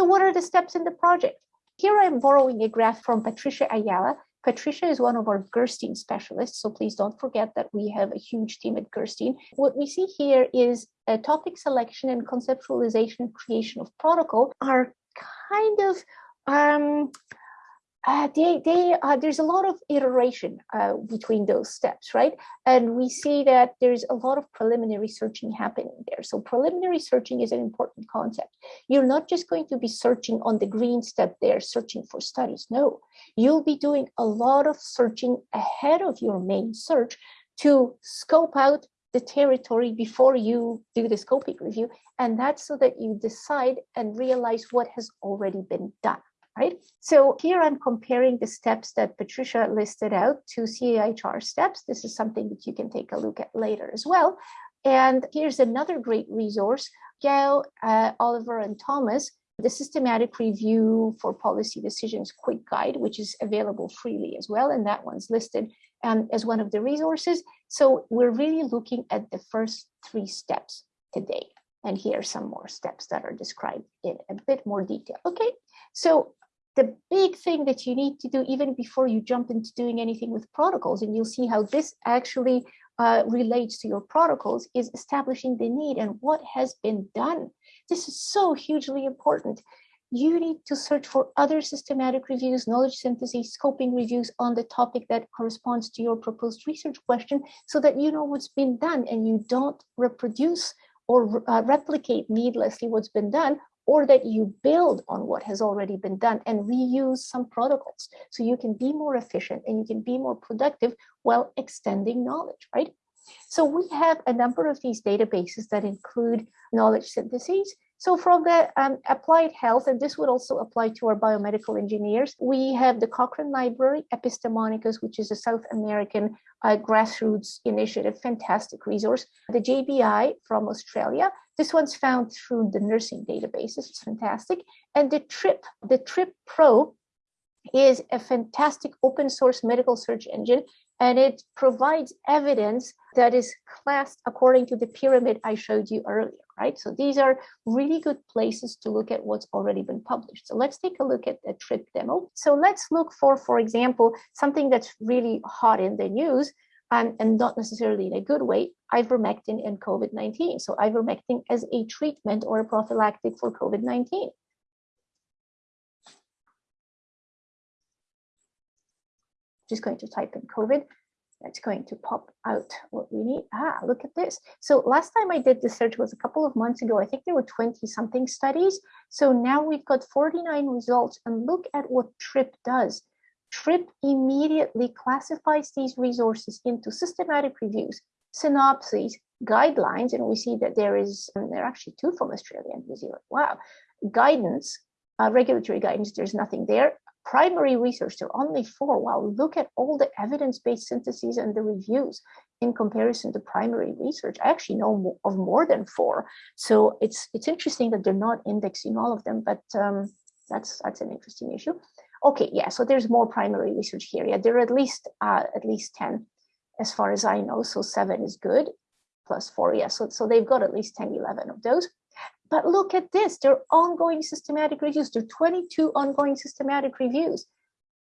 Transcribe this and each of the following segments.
So what are the steps in the project? Here I'm borrowing a graph from Patricia Ayala. Patricia is one of our Gerstein specialists, so please don't forget that we have a huge team at Gerstein. What we see here is a topic selection and conceptualization and creation of protocol are kind of um, uh, they, they, uh, there's a lot of iteration uh, between those steps, right? And we see that there's a lot of preliminary searching happening there. So preliminary searching is an important concept. You're not just going to be searching on the green step there, searching for studies. No, you'll be doing a lot of searching ahead of your main search to scope out the territory before you do the scoping review. And that's so that you decide and realize what has already been done right? So here I'm comparing the steps that Patricia listed out to CAHR steps. This is something that you can take a look at later as well. And here's another great resource, Gail, uh, Oliver, and Thomas, the Systematic Review for Policy Decisions Quick Guide, which is available freely as well. And that one's listed um, as one of the resources. So we're really looking at the first three steps today. And here are some more steps that are described in a bit more detail. Okay, so the big thing that you need to do even before you jump into doing anything with protocols, and you'll see how this actually uh, relates to your protocols, is establishing the need and what has been done. This is so hugely important. You need to search for other systematic reviews, knowledge synthesis, scoping reviews on the topic that corresponds to your proposed research question so that you know what's been done and you don't reproduce or uh, replicate needlessly what's been done or that you build on what has already been done and reuse some protocols so you can be more efficient and you can be more productive while extending knowledge, right? So we have a number of these databases that include knowledge syntheses. So from the um, applied health, and this would also apply to our biomedical engineers, we have the Cochrane Library, Epistemonikos, which is a South American uh, grassroots initiative, fantastic resource. The JBI from Australia, this one's found through the nursing databases, it's fantastic. And the TRIP, the TRIP Pro is a fantastic open source medical search engine and it provides evidence that is classed according to the pyramid I showed you earlier, right? So these are really good places to look at what's already been published. So let's take a look at the TRIP demo. So let's look for, for example, something that's really hot in the news and, and not necessarily in a good way, ivermectin and COVID-19. So ivermectin as a treatment or a prophylactic for COVID-19. just going to type in COVID. That's going to pop out what we need. Ah, look at this. So last time I did the search was a couple of months ago. I think there were 20 something studies. So now we've got 49 results and look at what TRIP does. TRIP immediately classifies these resources into systematic reviews, synopses, guidelines, and we see that there is, there are actually two from Australia and New Zealand. Wow. Guidance, uh, regulatory guidance, there's nothing there primary research, there are only four. Wow, look at all the evidence-based syntheses and the reviews in comparison to primary research. I actually know of more than four. So it's it's interesting that they're not indexing all of them, but um, that's that's an interesting issue. Okay, yeah, so there's more primary research here. Yeah, there are at least uh, at least 10 as far as I know. So seven is good plus four. Yeah, so, so they've got at least 10, 11 of those. But look at this, there are ongoing systematic reviews. There are 22 ongoing systematic reviews.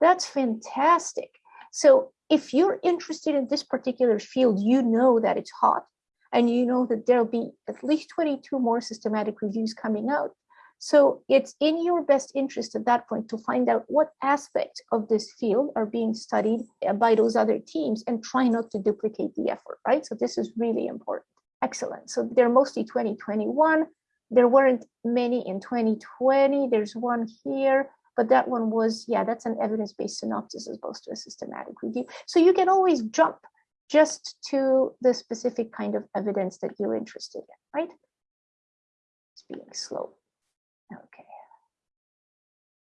That's fantastic. So if you're interested in this particular field, you know that it's hot and you know that there'll be at least 22 more systematic reviews coming out. So it's in your best interest at that point to find out what aspects of this field are being studied by those other teams and try not to duplicate the effort, right? So this is really important. Excellent. So they're mostly 2021. There weren't many in 2020. There's one here, but that one was, yeah, that's an evidence-based synopsis as opposed to a systematic review. So you can always jump just to the specific kind of evidence that you're interested in, right? It's being slow. Okay.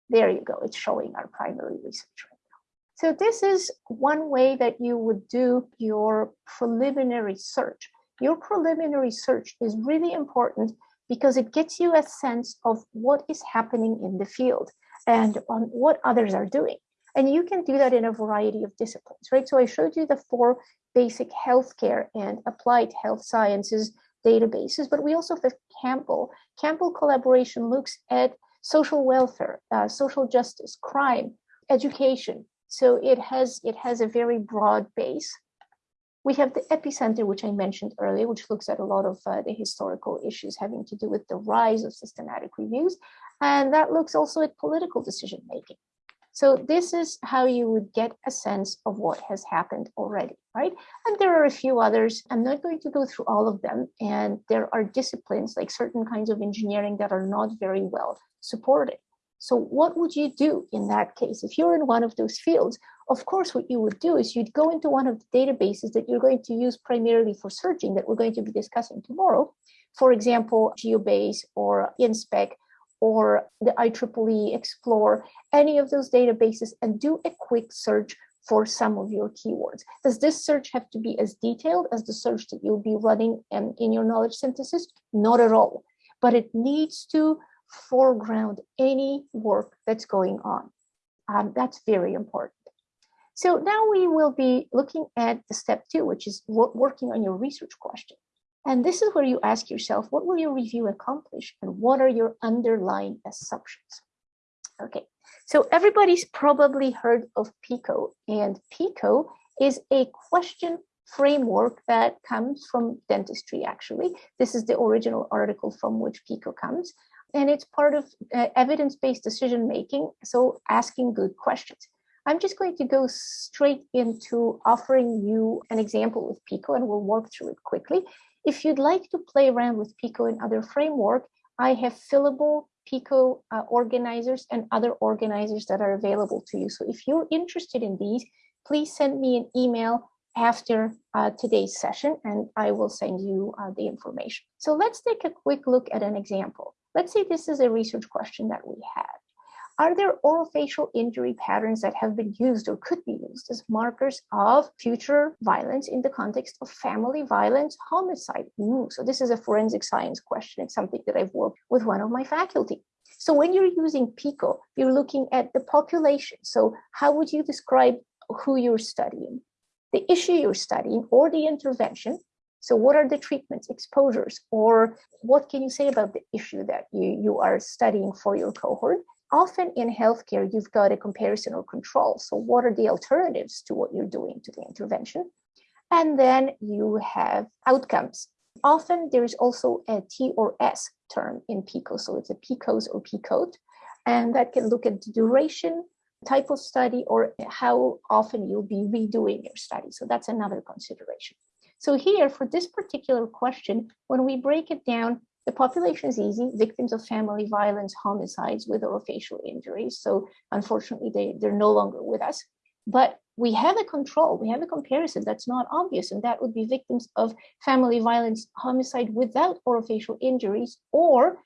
There you go. It's showing our primary research right now. So this is one way that you would do your preliminary search. Your preliminary search is really important because it gets you a sense of what is happening in the field and on what others are doing. And you can do that in a variety of disciplines, right? So I showed you the four basic healthcare and applied health sciences databases, but we also have Campbell. Campbell collaboration looks at social welfare, uh, social justice, crime, education. So it has, it has a very broad base. We have the EPPI-Centre, which I mentioned earlier, which looks at a lot of uh, the historical issues having to do with the rise of systematic reviews. And that looks also at political decision making. So this is how you would get a sense of what has happened already, right? And there are a few others. I'm not going to go through all of them. And there are disciplines like certain kinds of engineering that are not very well supported. So what would you do in that case? If you're in one of those fields, of course, what you would do is you'd go into one of the databases that you're going to use primarily for searching that we're going to be discussing tomorrow. For example, GeoBase or Inspec or the IEEE Xplore, any of those databases and do a quick search for some of your keywords. Does this search have to be as detailed as the search that you'll be running in, your knowledge synthesis? Not at all, but it needs to foreground any work that's going on. Um, that's very important. So now we will be looking at the step two, which is working on your research question. And this is where you ask yourself, what will your review accomplish and what are your underlying assumptions? Okay, so everybody's probably heard of PICO and PICO is a question framework that comes from dentistry actually. This is the original article from which PICO comes and it's part of uh, evidence-based decision making, so asking good questions. I'm just going to go straight into offering you an example with Pico and we'll work through it quickly. If you'd like to play around with Pico and other framework, I have fillable Pico uh, organizers and other organizers that are available to you. So if you're interested in these, please send me an email after uh, today's session and I will send you uh, the information. So let's take a quick look at an example. Let's say this is a research question that we had. Are there orofacial injury patterns that have been used or could be used as markers of future violence in the context of family violence, homicide? Ooh, so this is a forensic science question. It's something that I've worked with one of my faculty. So when you're using PICO, you're looking at the population. So how would you describe who you're studying? The issue you're studying or the intervention, so what are the treatments, exposures, or what can you say about the issue that you, you are studying for your cohort? Often in healthcare, you've got a comparison or control. So what are the alternatives to what you're doing to the intervention? And then you have outcomes. Often there is also a T or S term in PICO. So it's a PICOS or PICOT. And that can look at the duration, type of study, or how often you'll be redoing your study. So that's another consideration. So here for this particular question, when we break it down, the population is easy, victims of family violence, homicides with orofacial injuries. So unfortunately, they, they're no longer with us. But we have a control, we have a comparison that's not obvious, and that would be victims of family violence, homicide without orofacial injuries, or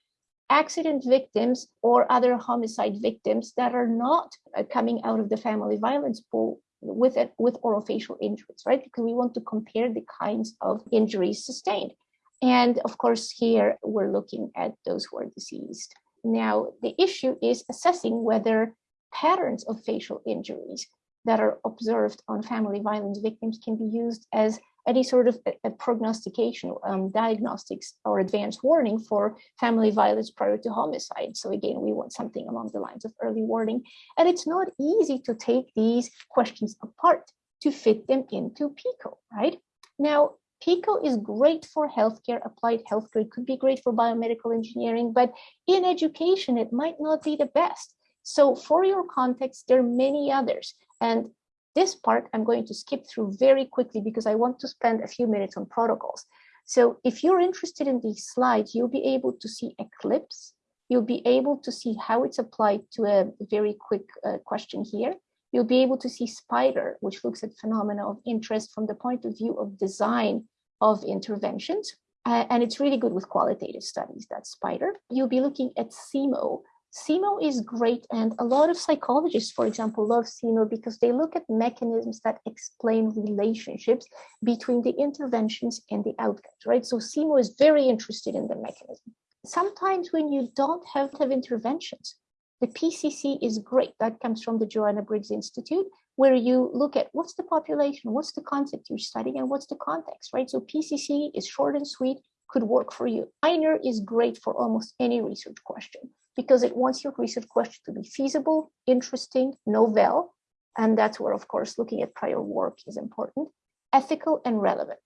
accident victims or other homicide victims that are not uh, coming out of the family violence pool with it with orofacial injuries, right? Because we want to compare the kinds of injuries sustained. And of course, here we're looking at those who are deceased. Now, the issue is assessing whether patterns of facial injuries that are observed on family violence victims can be used as any sort of a, a prognostication, um, diagnostics or advance warning for family violence prior to homicide. So again, we want something along the lines of early warning. And it's not easy to take these questions apart to fit them into PICO, right? Now, PICO is great for healthcare, applied healthcare, it could be great for biomedical engineering, but in education, it might not be the best. So for your context, there are many others. And this part I'm going to skip through very quickly because I want to spend a few minutes on protocols. So if you're interested in these slides, you'll be able to see Eclipse. You'll be able to see how it's applied to a very quick uh, question here. You'll be able to see SPIDER, which looks at phenomena of interest from the point of view of design of interventions. Uh, and it's really good with qualitative studies, that SPIDER. You'll be looking at CIMO, CIMO is great, and a lot of psychologists, for example, love CIMO because they look at mechanisms that explain relationships between the interventions and the outcomes, right? So CIMO is very interested in the mechanism. Sometimes when you don't have to have interventions, the PCC is great. That comes from the Joanna Briggs Institute, where you look at what's the population, what's the concept you're studying, and what's the context, right? So PCC is short and sweet, could work for you. FINER is great for almost any research question. because it wants your research question to be feasible, interesting, novel, and that's where, of course, looking at prior work is important, ethical and relevant.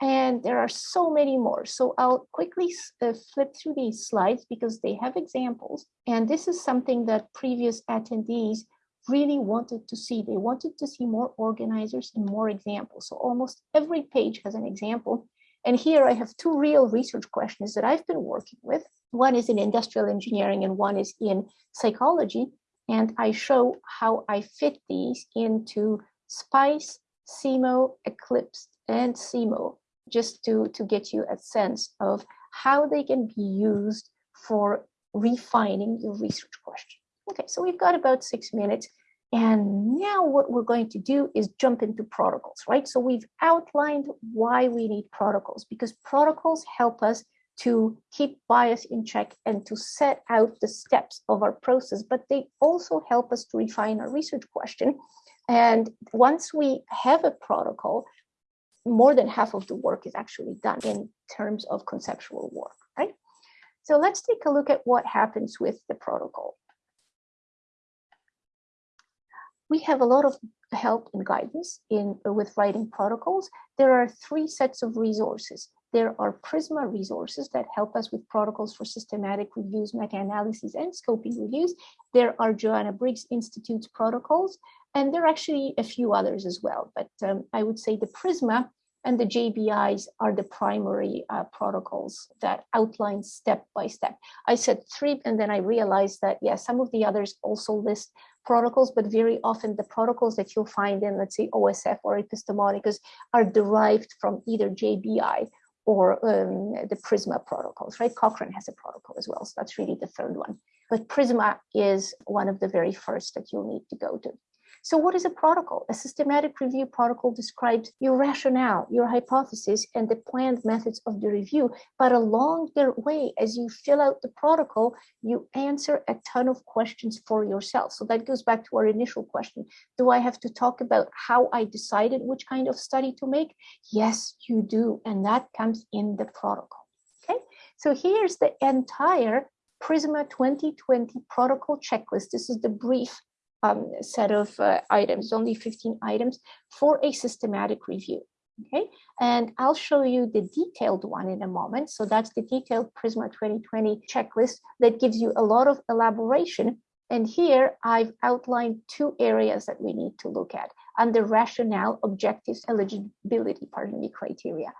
And there are so many more. So I'll quickly uh, flip through these slides because they have examples. And this is something that previous attendees really wanted to see. They wanted to see more organizers and more examples. So almost every page has an example. And here I have two real research questions that I've been working with. One is in industrial engineering and one is in psychology. And I show how I fit these into SPICE, CIMO, Eclipse, and CIMO just to, to get you a sense of how they can be used for refining your research question. Okay, so we've got about six minutes. And now what we're going to do is jump into protocols, right? So we've outlined why we need protocols because protocols help us to keep bias in check and to set out the steps of our process, but they also help us to refine our research question. And once we have a protocol, more than half of the work is actually done in terms of conceptual work, right? So let's take a look at what happens with the protocol. We have a lot of help and guidance in with writing protocols. There are three sets of resources. There are Prisma resources that help us with protocols for systematic reviews, meta-analyses, and scoping reviews. There are Joanna Briggs Institute's protocols, and there are actually a few others as well. But um, I would say the Prisma and the JBIs are the primary uh, protocols that outline step by step. I said three, and then I realized that, yeah, some of the others also list protocols, but very often the protocols that you'll find in, let's say, OSF or Epistemonikos are derived from either JBI or um, the Prisma protocols, right? Cochrane has a protocol as well, so that's really the third one. But Prisma is one of the very first that you'll need to go to. So what is a protocol? A systematic review protocol describes your rationale, your hypothesis, and the planned methods of the review. But along the way, as you fill out the protocol, you answer a ton of questions for yourself. So that goes back to our initial question. Do I have to talk about how I decided which kind of study to make? Yes, you do. And that comes in the protocol. Okay, so here's the entire Prisma 2020 protocol checklist. This is the brief um, set of uh, items, only 15 items for a systematic review. Okay, and I'll show you the detailed one in a moment. So that's the detailed Prisma 2020 checklist that gives you a lot of elaboration. And here I've outlined two areas that we need to look at under rationale, objectives, eligibility, pardon me, criteria.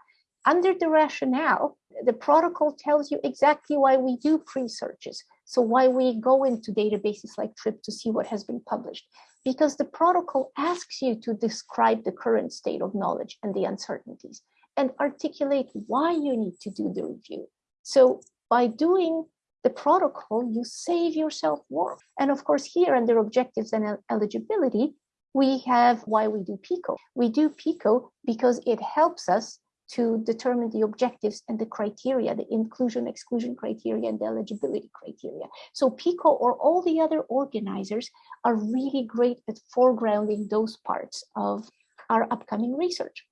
Under the rationale, the protocol tells you exactly why we do pre-searches. So why we go into databases like TRIP to see what has been published? Because the protocol asks you to describe the current state of knowledge and the uncertainties and articulate why you need to do the review. So by doing the protocol, you save yourself work. And of course, here under objectives and eligibility, we have why we do PICO. We do PICO because it helps us to determine the objectives and the criteria, the inclusion, exclusion criteria, and the eligibility criteria. So PICO or all the other organizers are really great at foregrounding those parts of our upcoming research.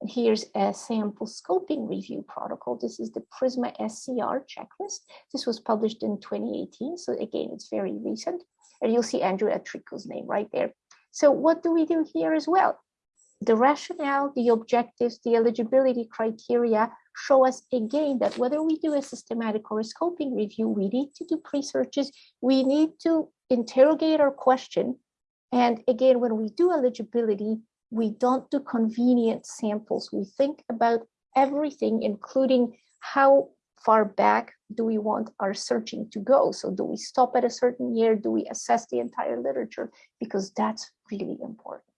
And here's a sample scoping review protocol. This is the PRISMA SCR checklist. This was published in 2018. So again, it's very recent. And you'll see Andrea Tricco's name right there. So what do we do here as well? The rationale, the objectives, the eligibility criteria show us again that whether we do a systematic or a scoping review, we need to do pre-searches, we need to interrogate our question. And again, when we do eligibility, we don't do convenient samples. We think about everything, including how far back do we want our searching to go? So do we stop at a certain year? Do we assess the entire literature? Because that's really important.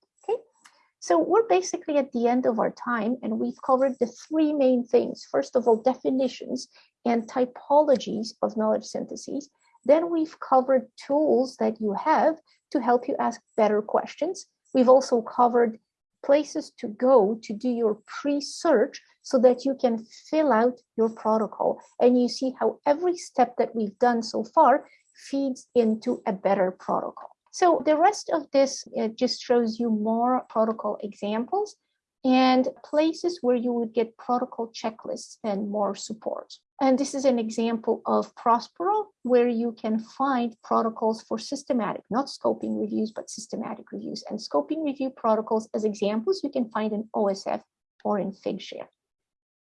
So we're basically at the end of our time and we've covered the three main things. First of all, definitions and typologies of knowledge syntheses. Then we've covered tools that you have to help you ask better questions. We've also covered places to go to do your pre-search so that you can fill out your protocol and you see how every step that we've done so far feeds into a better protocol. So the rest of this just shows you more protocol examples and places where you would get protocol checklists and more support. And this is an example of Prospero, where you can find protocols for systematic, not scoping reviews, but systematic reviews. And scoping review protocols as examples you can find in OSF or in Figshare.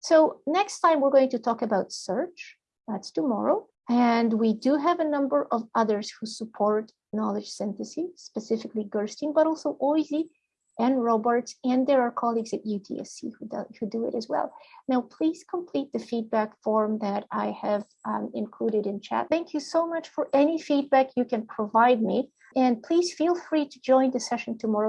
So next time we're going to talk about search. That's tomorrow. And we do have a number of others who support knowledge synthesis, specifically Gerstein, but also OISE and Robarts, and there are colleagues at UTSC who do, who do it as well. Now, please complete the feedback form that I have um, included in chat. Thank you so much for any feedback you can provide me, and please feel free to join the session tomorrow